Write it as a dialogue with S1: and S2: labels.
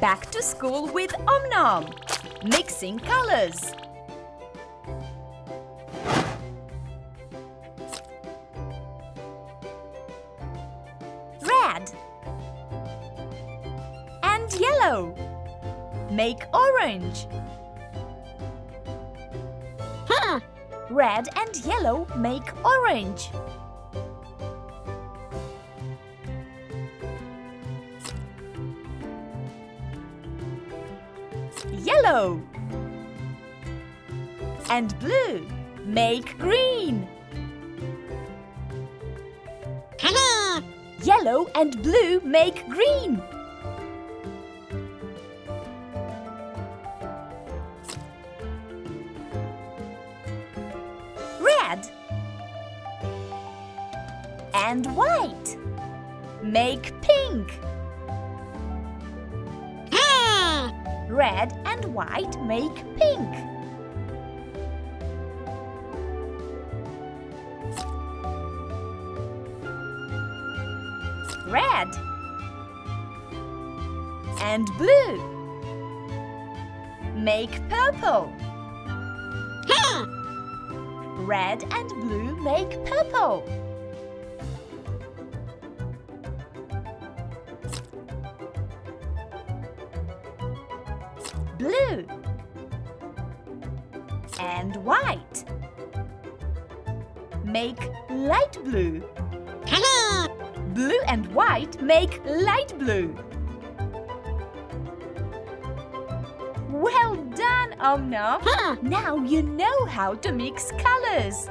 S1: Back to school with Om Nom. Mixing colors. Red and yellow. Make orange.
S2: Huh.
S1: Red and yellow make orange. Yellow and blue make green. Yellow and blue make green. Red and white make pink. Red and white make pink. Red and blue make purple. Red and blue make purple. Blue and white make light blue. Blue and white make light blue. Well done, Om Nom.
S2: Huh.
S1: Now you know how to mix colors.